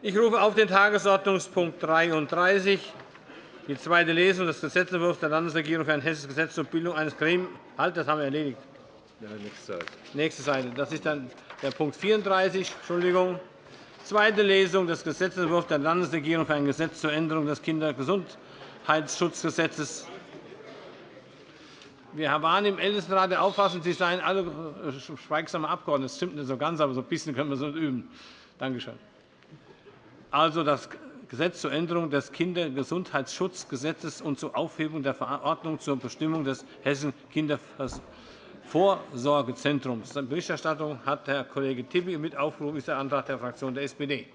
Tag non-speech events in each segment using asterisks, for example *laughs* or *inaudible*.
Ich rufe auf den Tagesordnungspunkt 33, die zweite Lesung des Gesetzentwurfs der Landesregierung für ein hessisches Gesetz zur Bildung eines Gremiums. Halt, das haben wir erledigt. Ja, nächste Seite. Nächste Seite. Das ist dann der Punkt 34. Entschuldigung. Zweite Lesung des Gesetzentwurfs der Landesregierung für ein Gesetz zur Änderung des Kindergesundheitsschutzgesetzes. Wir waren im Ältestenrat der Auffassung, Sie seien alle schweigsame Abgeordnete. Das stimmt nicht so ganz, aber so ein bisschen können wir es üben. Danke schön. Also das Gesetz zur Änderung des Kindergesundheitsschutzgesetzes und zur Aufhebung der Verordnung zur Bestimmung des Hessischen Kindervorsorgezentrums. Berichterstattung hat Herr Kollege Tibi. Mit aufgerufen ist der Antrag der Fraktion der SPD.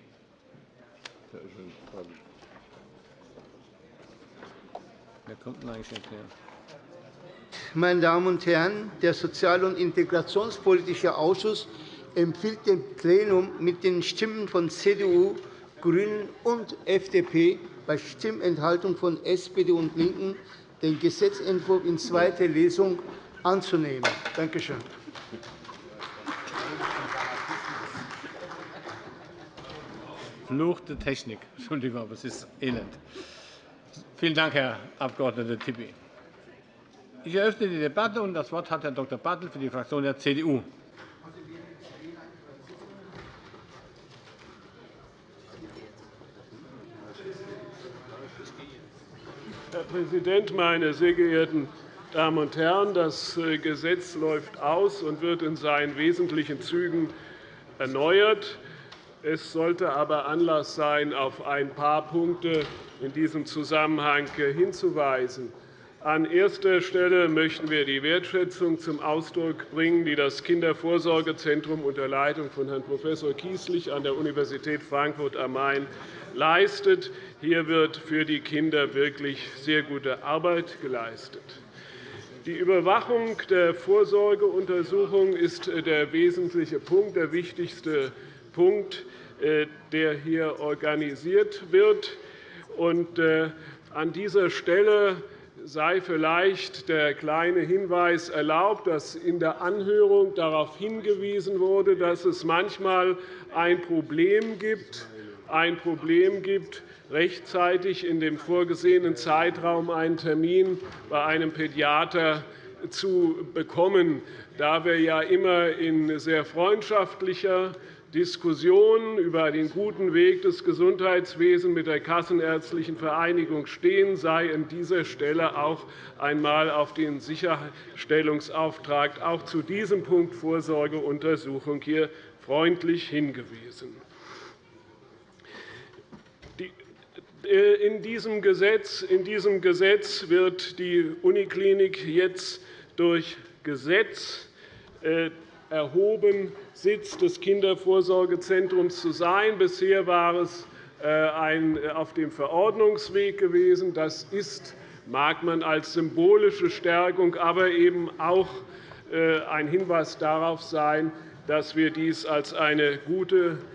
Wer kommt denn eigentlich jetzt Meine Damen und Herren, der Sozial- und Integrationspolitische Ausschuss empfiehlt dem Plenum mit den Stimmen von CDU, GRÜNEN und FDP bei Stimmenthaltung von SPD und LINKEN den Gesetzentwurf in zweiter Lesung anzunehmen. Danke schön. Fluch der Technik. Entschuldigung, aber es ist elend. Vielen Dank, Herr Abg. Tipi. Ich eröffne die Debatte. und Das Wort hat Herr Dr. Bartel für die Fraktion der CDU. Herr Präsident, meine sehr geehrten Damen und Herren! Das äh, Gesetz läuft aus und wird in seinen wesentlichen Zügen erneuert. Es sollte aber Anlass sein, auf ein paar Punkte in diesem Zusammenhang hinzuweisen. An erster Stelle möchten wir die Wertschätzung zum Ausdruck bringen, die das Kindervorsorgezentrum unter Leitung von Herrn Prof. Kieslich an der Universität Frankfurt am Main leistet. Hier wird für die Kinder wirklich sehr gute Arbeit geleistet. Die Überwachung der Vorsorgeuntersuchung ist der wesentliche Punkt, der wichtigste Punkt, äh, der hier organisiert wird. Äh, an dieser Stelle sei vielleicht der kleine Hinweis erlaubt, dass in der Anhörung darauf hingewiesen wurde, dass es manchmal ein Problem gibt, ein Problem gibt rechtzeitig in dem vorgesehenen Zeitraum einen Termin bei einem Pädiater zu bekommen. Da wir ja immer in sehr freundschaftlicher Diskussion über den guten Weg des Gesundheitswesens mit der Kassenärztlichen Vereinigung stehen, sei an dieser Stelle auch einmal auf den Sicherstellungsauftrag auch zu diesem Punkt Vorsorgeuntersuchung hier freundlich hingewiesen. In diesem, Gesetz, in diesem Gesetz wird die Uniklinik jetzt durch Gesetz äh, erhoben, Sitz des Kindervorsorgezentrums zu sein. Bisher war es äh, auf dem Verordnungsweg gewesen. Das ist, mag man als symbolische Stärkung, aber eben auch äh, ein Hinweis darauf sein, dass wir dies als eine gute äh,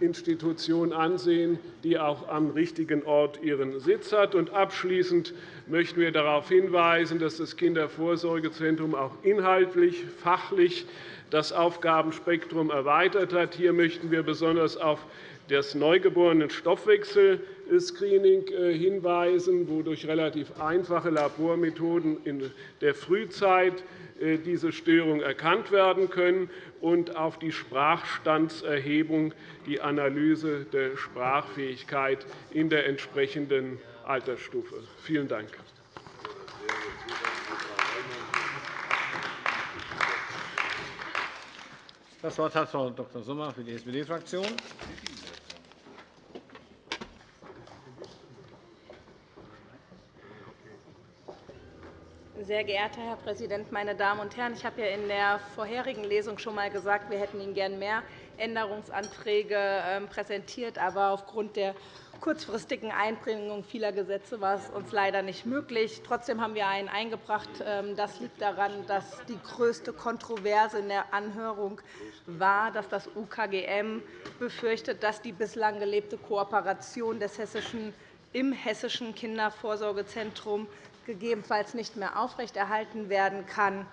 Institution ansehen, die auch am richtigen Ort ihren Sitz hat. Abschließend möchten wir darauf hinweisen, dass das Kindervorsorgezentrum auch inhaltlich, fachlich das Aufgabenspektrum erweitert hat. Hier möchten wir besonders auf das Neugeborenen-Stoffwechsel-Screening äh, hinweisen, wo durch relativ einfache Labormethoden in der Frühzeit äh, diese Störungen erkannt werden können, und auf die Sprachstandserhebung, die Analyse der Sprachfähigkeit in der entsprechenden Altersstufe. Vielen Dank. Das Wort hat Frau Dr. Sommer für die SPD-Fraktion. Sehr geehrter Herr Präsident, meine Damen und Herren! Ich habe ja in der vorherigen Lesung schon einmal gesagt, wir hätten Ihnen gern mehr Änderungsanträge ähm, präsentiert. Aber aufgrund der kurzfristigen Einbringung vieler Gesetze war es uns leider nicht möglich. Trotzdem haben wir einen eingebracht. Ähm, das liegt daran, dass die größte Kontroverse in der Anhörung war, dass das UKGM befürchtet, dass die bislang gelebte Kooperation des Hessischen im Hessischen Kindervorsorgezentrum gegebenenfalls nicht mehr aufrechterhalten werden kann.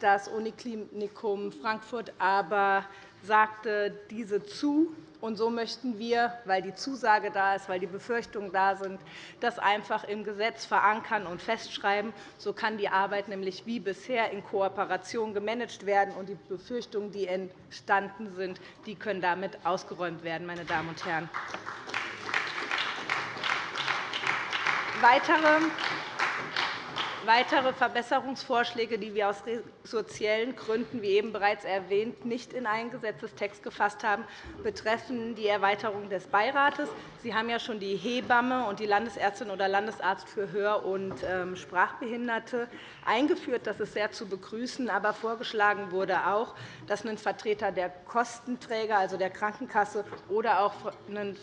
Das Uniklinikum Frankfurt aber sagte diese zu Und so möchten wir, weil die Zusage da ist, weil die Befürchtungen da sind, das einfach im Gesetz verankern und festschreiben. So kann die Arbeit nämlich wie bisher in Kooperation gemanagt werden, und die Befürchtungen, die entstanden sind, die können damit ausgeräumt werden. Meine Damen und Herren. Weitere Weitere Verbesserungsvorschläge, die wir aus sozialen Gründen, wie eben bereits erwähnt, nicht in einen Gesetzestext gefasst haben, betreffen die Erweiterung des Beirates. Sie haben ja schon die Hebamme und die Landesärztin oder Landesarzt für Hör- und ähm, Sprachbehinderte eingeführt. Das ist sehr zu begrüßen. Aber vorgeschlagen wurde auch, dass ein Vertreter der Kostenträger, also der Krankenkasse, oder auch eine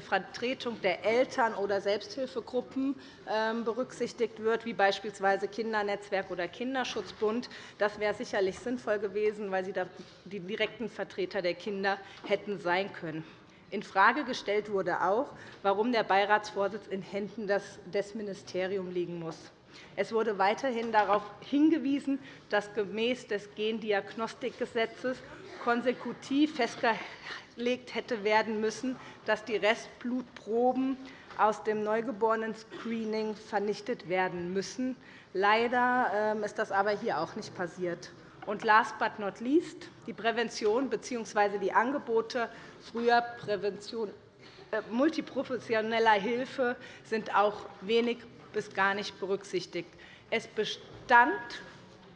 Vertretung der Eltern oder Selbsthilfegruppen ähm, berücksichtigt wird, wie beispielsweise beispielsweise Kindernetzwerk oder Kinderschutzbund. Das wäre sicherlich sinnvoll gewesen, weil sie die direkten Vertreter der Kinder hätten sein können. Infrage gestellt wurde auch, warum der Beiratsvorsitz in Händen des Ministeriums liegen muss. Es wurde weiterhin darauf hingewiesen, dass gemäß des Gendiagnostikgesetzes konsekutiv festgelegt hätte werden müssen, dass die Restblutproben aus dem Neugeborenen-Screening vernichtet werden müssen. Leider ähm, ist das aber hier auch nicht passiert. Und last but not least, die Prävention bzw. die Angebote früher Prävention, äh, multiprofessioneller Hilfe sind auch wenig bis gar nicht berücksichtigt. Es bestand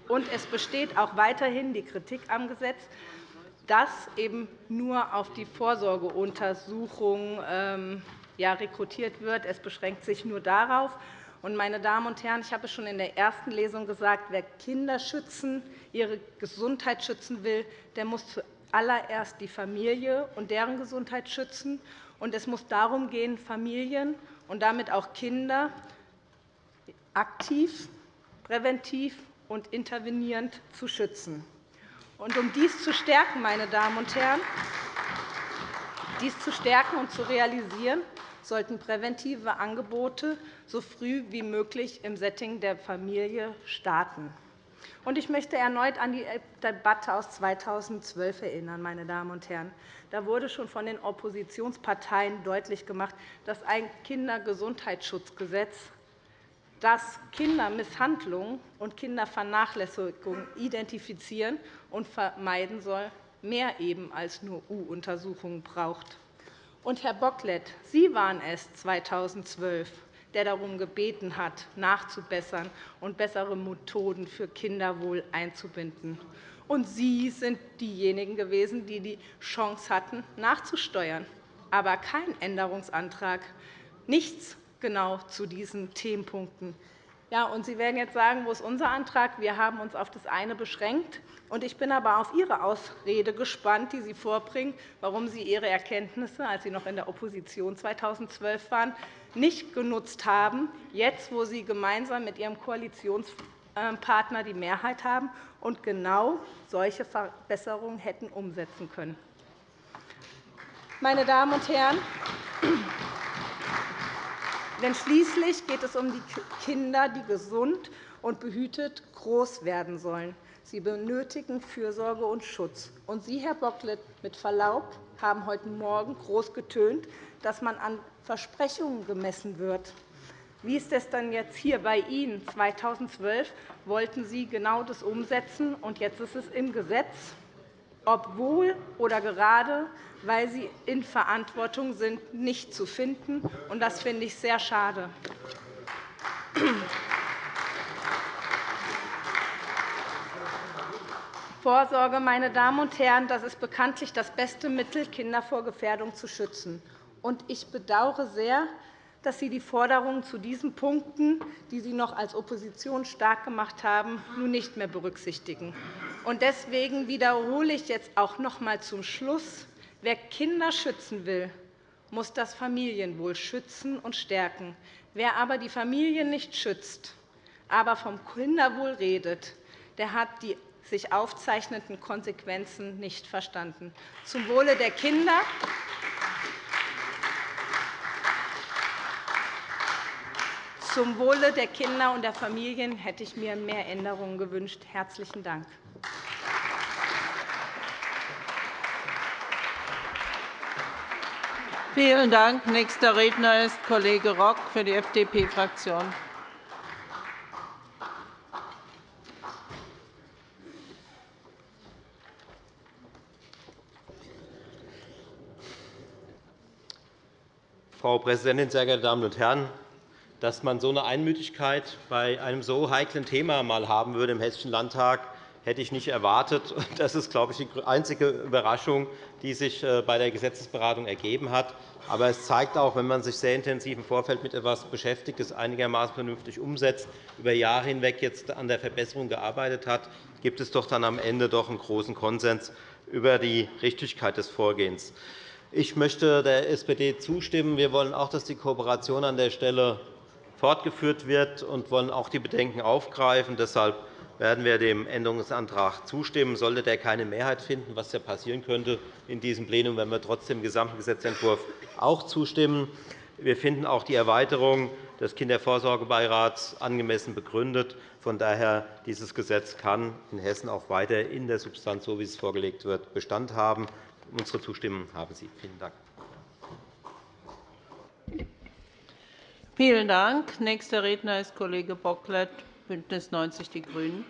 und es besteht auch weiterhin die Kritik am Gesetz, dass eben nur auf die Vorsorgeuntersuchung ähm, rekrutiert wird. Es beschränkt sich nur darauf. Meine Damen und Herren, ich habe es schon in der ersten Lesung gesagt, wer Kinder schützen, ihre Gesundheit schützen will, der muss zuallererst die Familie und deren Gesundheit schützen. es muss darum gehen, Familien und damit auch Kinder aktiv, präventiv und intervenierend zu schützen. um dies zu stärken, meine Damen und Herren, dies zu stärken und zu realisieren, sollten präventive Angebote so früh wie möglich im Setting der Familie starten. Ich möchte erneut an die Debatte aus 2012 erinnern. Meine Damen und Herren. Da wurde schon von den Oppositionsparteien deutlich gemacht, dass ein Kindergesundheitsschutzgesetz, das Kindermisshandlungen und Kindervernachlässigung identifizieren und vermeiden soll, mehr eben als nur U-Untersuchungen braucht. Und, Herr Bocklet, Sie waren es 2012, der darum gebeten hat, nachzubessern und bessere Methoden für Kinderwohl einzubinden. Und Sie sind diejenigen gewesen, die die Chance hatten, nachzusteuern, aber kein Änderungsantrag, nichts genau zu diesen Themenpunkten. Ja, und Sie werden jetzt sagen, wo ist unser Antrag? Wir haben uns auf das eine beschränkt. Ich bin aber auf Ihre Ausrede gespannt, die Sie vorbringen, warum Sie Ihre Erkenntnisse, als Sie noch in der Opposition 2012 waren, nicht genutzt haben, jetzt, wo Sie gemeinsam mit Ihrem Koalitionspartner die Mehrheit haben und genau solche Verbesserungen hätten umsetzen können. Meine Damen und Herren, denn schließlich geht es um die Kinder, die gesund und behütet groß werden sollen. Sie benötigen Fürsorge und Schutz. Und Sie, Herr Bocklet, mit Verlaub, haben heute Morgen groß getönt, dass man an Versprechungen gemessen wird. Wie ist es denn jetzt hier bei Ihnen? 2012 wollten Sie genau das umsetzen, und jetzt ist es im Gesetz, obwohl oder gerade weil sie in Verantwortung sind, nicht zu finden. Das finde ich sehr schade. Vorsorge, meine Damen und Herren, das ist bekanntlich das beste Mittel, Kinder vor Gefährdung zu schützen. Ich bedauere sehr, dass Sie die Forderungen zu diesen Punkten, die Sie noch als Opposition stark gemacht haben, nun nicht mehr berücksichtigen. Deswegen wiederhole ich jetzt auch noch einmal zum Schluss, Wer Kinder schützen will, muss das Familienwohl schützen und stärken. Wer aber die Familien nicht schützt, aber vom Kinderwohl redet, der hat die sich aufzeichnenden Konsequenzen nicht verstanden. Zum Wohle der Kinder Zum Wohle der Kinder und der Familien hätte ich mir mehr Änderungen gewünscht. – Herzlichen Dank. Vielen Dank. Nächster Redner ist Kollege Rock für die FDP-Fraktion. Frau Präsidentin, sehr geehrte Damen und Herren! Dass man so eine Einmütigkeit bei einem so heiklen Thema mal haben würde im Hessischen Landtag, hätte ich nicht erwartet. Das ist, glaube ich, die einzige Überraschung, die sich äh, bei der Gesetzesberatung ergeben hat. Aber es zeigt auch, wenn man sich sehr intensiv im Vorfeld mit etwas beschäftigt, es einigermaßen vernünftig umsetzt, über Jahre hinweg jetzt an der Verbesserung gearbeitet hat, gibt es doch dann am Ende doch einen großen Konsens über die Richtigkeit des Vorgehens. Ich möchte der SPD zustimmen. Wir wollen auch, dass die Kooperation an der Stelle fortgeführt wird und wollen auch die Bedenken aufgreifen. Deshalb werden wir dem Änderungsantrag zustimmen. Sollte der keine Mehrheit finden, was ja passieren könnte in diesem Plenum, werden wir trotzdem dem gesamten Gesetzentwurf auch zustimmen. Wir finden auch die Erweiterung des Kindervorsorgebeirats angemessen begründet. Von daher dieses Gesetz kann in Hessen auch weiter in der Substanz, so wie es vorgelegt wird, Bestand haben. Unsere Zustimmung haben Sie. Vielen Dank. Vielen Dank. Nächster Redner ist Kollege Bocklet, BÜNDNIS 90 die GRÜNEN.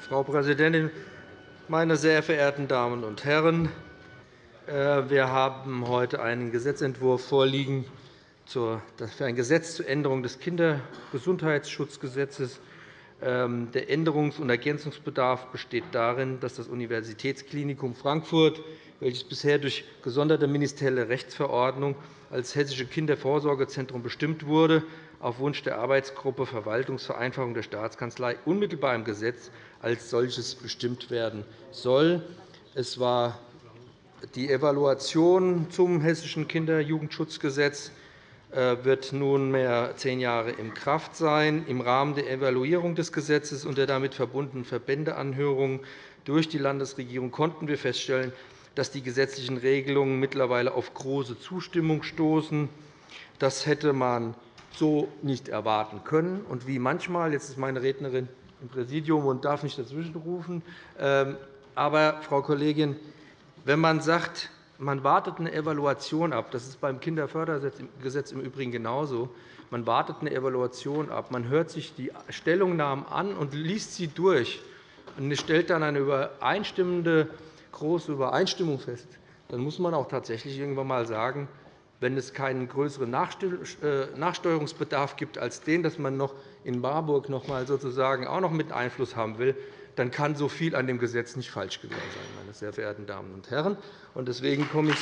Frau Präsidentin, meine sehr verehrten Damen und Herren! Äh, wir haben heute einen Gesetzentwurf vorliegen, für ein Gesetz zur Änderung des Kindergesundheitsschutzgesetzes. Ähm, der Änderungs- und Ergänzungsbedarf besteht darin, dass das Universitätsklinikum Frankfurt, welches bisher durch gesonderte ministerielle Rechtsverordnung als Hessische Kindervorsorgezentrum bestimmt wurde, auf Wunsch der Arbeitsgruppe Verwaltungsvereinfachung der Staatskanzlei unmittelbar im Gesetz als solches bestimmt werden soll. Es war die Evaluation zum Hessischen Kinderjugendschutzgesetz äh, wird nunmehr zehn Jahre in Kraft sein. Im Rahmen der Evaluierung des Gesetzes und der damit verbundenen Verbändeanhörungen durch die Landesregierung konnten wir feststellen, dass die gesetzlichen Regelungen mittlerweile auf große Zustimmung stoßen. Das hätte man so nicht erwarten können. Und wie manchmal, jetzt ist meine Rednerin im Präsidium und darf nicht dazwischenrufen, ähm, aber, Frau Kollegin, wenn man sagt, man wartet eine Evaluation ab. Das ist beim Kinderfördergesetz im Übrigen genauso. Man wartet eine Evaluation ab. Man hört sich die Stellungnahmen an und liest sie durch und stellt dann eine übereinstimmende große Übereinstimmung fest. Dann muss man auch tatsächlich irgendwann einmal sagen, wenn es keinen größeren äh, Nachsteuerungsbedarf gibt als den, dass man noch in Marburg noch mal sozusagen auch noch mit Einfluss haben will, dann kann so viel an dem Gesetz nicht falsch gewesen sein, meine sehr verehrten Damen und Herren. Deswegen komme ich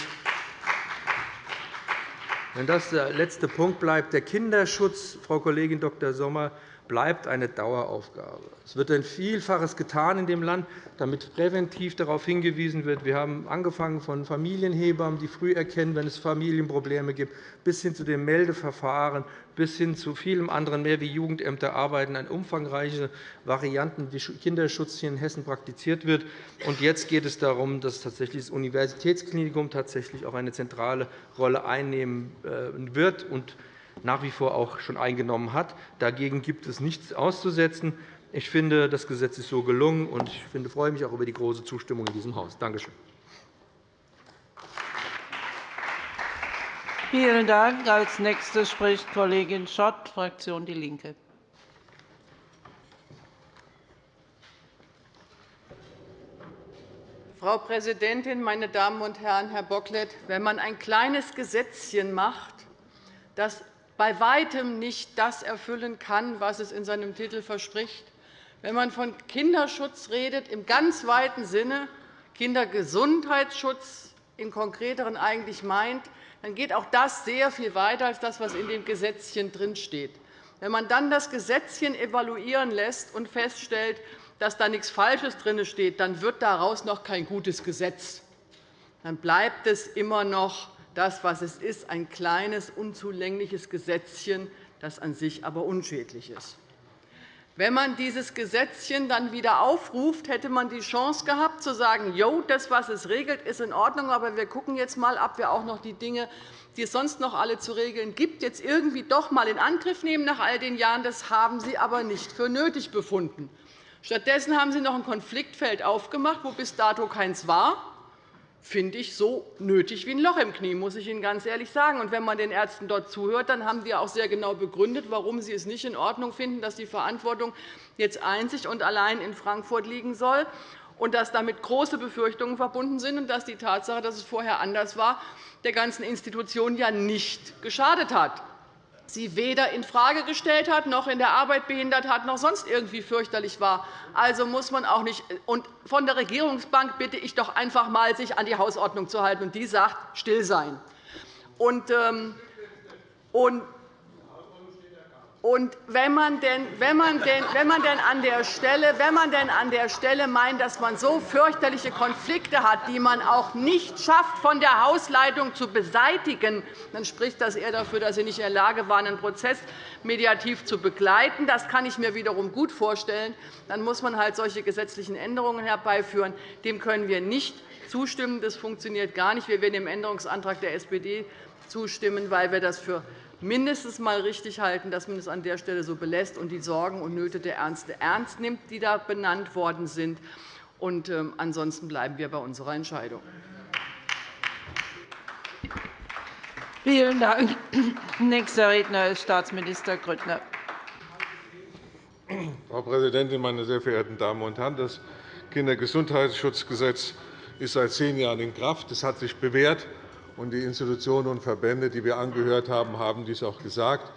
wenn das der letzte Punkt bleibt, der Kinderschutz, Frau Kollegin Dr. Sommer, bleibt eine Daueraufgabe. Es wird ein Vielfaches getan in dem Land, damit präventiv darauf hingewiesen wird. Wir haben angefangen von Familienhebammen, die früh erkennen, wenn es Familienprobleme gibt, bis hin zu dem Meldeverfahren, bis hin zu vielem anderen mehr, wie Jugendämter arbeiten, eine umfangreiche Varianten, wie Kinderschutz hier in Hessen praktiziert wird. Und jetzt geht es darum, dass tatsächlich das Universitätsklinikum tatsächlich auch eine zentrale Rolle einnehmen äh, wird und nach wie vor auch schon eingenommen hat. Dagegen gibt es nichts auszusetzen. Ich finde, das Gesetz ist so gelungen, und ich freue mich auch über die große Zustimmung in diesem Haus. Danke schön. Vielen Dank. Als Nächste spricht Kollegin Schott, Fraktion DIE LINKE. Frau Präsidentin, meine Damen und Herren! Herr Bocklet, wenn man ein kleines Gesetzchen macht, das bei Weitem nicht das erfüllen kann, was es in seinem Titel verspricht. Wenn man von Kinderschutz redet, im ganz weiten Sinne Kindergesundheitsschutz im Konkreteren eigentlich meint, dann geht auch das sehr viel weiter als das, was in dem Gesetzchen drinsteht. Wenn man dann das Gesetzchen evaluieren lässt und feststellt, dass da nichts Falsches drin steht, dann wird daraus noch kein gutes Gesetz. Dann bleibt es immer noch das, was es ist, ein kleines, unzulängliches Gesetzchen, das an sich aber unschädlich ist. Wenn man dieses Gesetzchen dann wieder aufruft, hätte man die Chance gehabt, zu sagen, jo, das, was es regelt, ist in Ordnung, aber wir schauen jetzt einmal, ob wir auch noch die Dinge, die es sonst noch alle zu regeln gibt, jetzt irgendwie doch einmal in Angriff nehmen nach all den Jahren. Das haben Sie aber nicht für nötig befunden. Stattdessen haben Sie noch ein Konfliktfeld aufgemacht, wo bis dato keins war finde ich so nötig wie ein Loch im Knie, muss ich Ihnen ganz ehrlich sagen. Und wenn man den Ärzten dort zuhört, dann haben die auch sehr genau begründet, warum sie es nicht in Ordnung finden, dass die Verantwortung jetzt einzig und allein in Frankfurt liegen soll und dass damit große Befürchtungen verbunden sind und dass die Tatsache, dass es vorher anders war, der ganzen Institution ja nicht geschadet hat sie weder infrage gestellt hat, noch in der Arbeit behindert hat, noch sonst irgendwie fürchterlich war. Also muss man auch nicht. Und von der Regierungsbank bitte ich doch einfach einmal, sich an die Hausordnung zu halten. Und die sagt, still sein. Und, ähm, und und wenn man denn, wenn man denn, wenn man denn an der Stelle, wenn man denn an der Stelle meint, dass man so fürchterliche Konflikte hat, die man auch nicht schafft, von der Hausleitung zu beseitigen, dann spricht das eher dafür, dass Sie nicht in der Lage waren, einen Prozess mediativ zu begleiten. Das kann ich mir wiederum gut vorstellen. Dann muss man halt solche gesetzlichen Änderungen herbeiführen. Dem können wir nicht zustimmen. Das funktioniert gar nicht. Wir werden dem Änderungsantrag der SPD zustimmen, weil wir das für mindestens einmal richtig halten, dass man es an der Stelle so belässt und die Sorgen und Nöte der Ärzte ernst nimmt, die da benannt worden sind. Und, ähm, ansonsten bleiben wir bei unserer Entscheidung. Vielen Dank. Nächster Redner ist Staatsminister Grüttner. Frau Präsidentin, meine sehr verehrten Damen und Herren! Das Kindergesundheitsschutzgesetz ist seit zehn Jahren in Kraft. Es hat sich bewährt und die Institutionen und Verbände, die wir angehört haben, haben dies auch gesagt.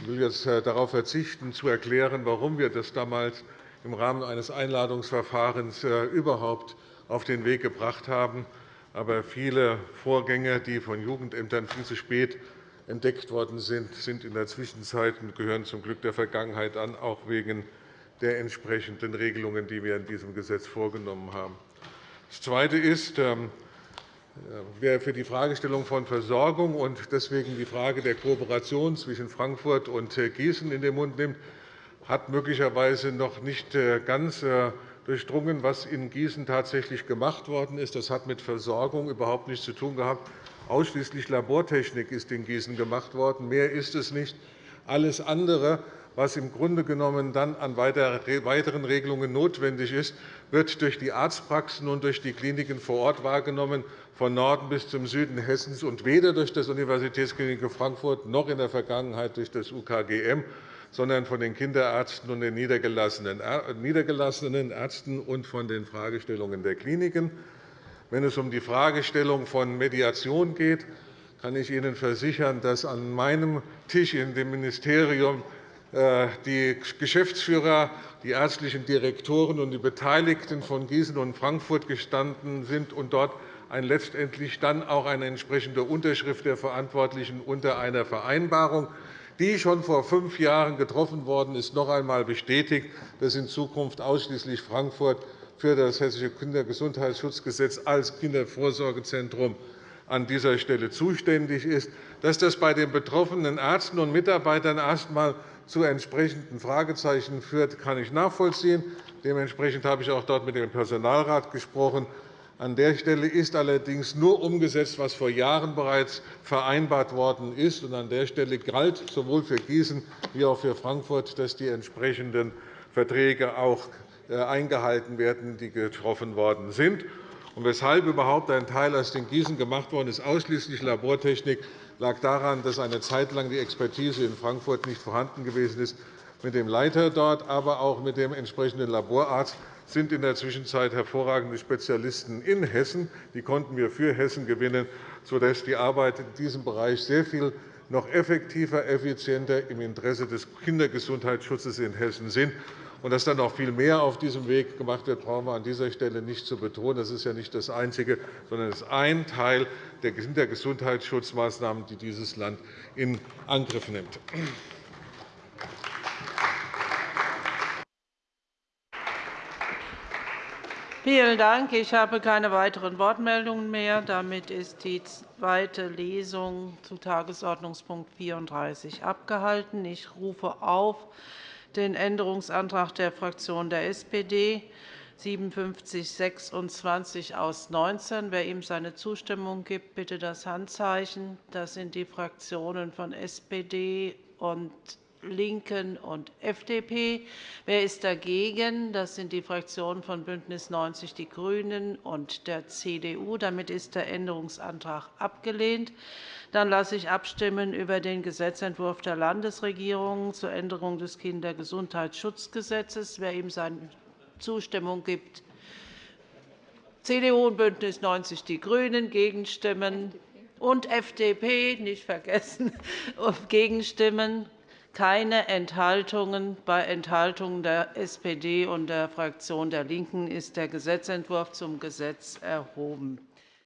Ich will jetzt äh, darauf verzichten, zu erklären, warum wir das damals im Rahmen eines Einladungsverfahrens äh, überhaupt auf den Weg gebracht haben. Aber viele Vorgänge, die von Jugendämtern viel zu spät entdeckt worden sind, sind in der Zwischenzeit und gehören zum Glück der Vergangenheit an, auch wegen der entsprechenden Regelungen, die wir in diesem Gesetz vorgenommen haben. Das Zweite ist, Wer für die Fragestellung von Versorgung und deswegen die Frage der Kooperation zwischen Frankfurt und äh, Gießen in den Mund nimmt, hat möglicherweise noch nicht äh, ganz äh, durchdrungen, was in Gießen tatsächlich gemacht worden ist. Das hat mit Versorgung überhaupt nichts zu tun gehabt. Ausschließlich Labortechnik ist in Gießen gemacht worden. Mehr ist es nicht. Alles andere was im Grunde genommen dann an weiteren Regelungen notwendig ist, wird durch die Arztpraxen und durch die Kliniken vor Ort wahrgenommen, von Norden bis zum Süden Hessens, und weder durch das Universitätsklinikum Frankfurt noch in der Vergangenheit durch das UKGM, sondern von den Kinderärzten und den niedergelassenen Ärzten und von den Fragestellungen der Kliniken. Wenn es um die Fragestellung von Mediation geht, kann ich Ihnen versichern, dass an meinem Tisch in dem Ministerium die Geschäftsführer, die ärztlichen Direktoren und die Beteiligten von Gießen und Frankfurt gestanden sind und dort letztendlich dann auch eine entsprechende Unterschrift der Verantwortlichen unter einer Vereinbarung, die schon vor fünf Jahren getroffen worden ist, noch einmal bestätigt, dass in Zukunft ausschließlich Frankfurt für das Hessische Kindergesundheitsschutzgesetz als Kindervorsorgezentrum an dieser Stelle zuständig ist. Dass das bei den betroffenen Ärzten und Mitarbeitern erst einmal zu entsprechenden Fragezeichen führt, kann ich nachvollziehen. Dementsprechend habe ich auch dort mit dem Personalrat gesprochen. An der Stelle ist allerdings nur umgesetzt, was vor Jahren bereits vereinbart worden ist. An der Stelle galt sowohl für Gießen wie auch für Frankfurt, dass die entsprechenden Verträge auch äh, eingehalten werden, die getroffen worden sind. Weshalb überhaupt ein Teil aus den Gießen gemacht worden ist, ausschließlich Labortechnik, lag daran, dass eine Zeit lang die Expertise in Frankfurt nicht vorhanden gewesen ist. Mit dem Leiter dort, aber auch mit dem entsprechenden Laborarzt sind in der Zwischenzeit hervorragende Spezialisten in Hessen. Die konnten wir für Hessen gewinnen, sodass die Arbeit in diesem Bereich sehr viel noch effektiver, effizienter im Interesse des Kindergesundheitsschutzes in Hessen sind. Und dass dann noch viel mehr auf diesem Weg gemacht wird, brauchen wir an dieser Stelle nicht zu betonen. Das ist ja nicht das Einzige, sondern es ist ein Teil der Kindergesundheitsschutzmaßnahmen, die dieses Land in Angriff nimmt. Vielen Dank. Ich habe keine weiteren Wortmeldungen mehr. Damit ist die zweite Lesung zu Tagesordnungspunkt 34 abgehalten. Ich rufe auf den Änderungsantrag der Fraktion der SPD 5726 aus 19. Wer ihm seine Zustimmung gibt, bitte das Handzeichen. Das sind die Fraktionen von SPD und LINKEN und FDP. Wer ist dagegen? Das sind die Fraktionen von BÜNDNIS 90 die GRÜNEN und der CDU. Damit ist der Änderungsantrag abgelehnt. Dann lasse ich abstimmen über den Gesetzentwurf der Landesregierung zur Änderung des Kindergesundheitsschutzgesetzes. Wer ihm seine Zustimmung gibt, CDU und BÜNDNIS 90 die GRÜNEN gegenstimmen und FDP nicht vergessen *laughs* gegenstimmen keine Enthaltungen. Bei Enthaltungen der SPD und der Fraktion der LINKEN ist der Gesetzentwurf zum Gesetz erhoben.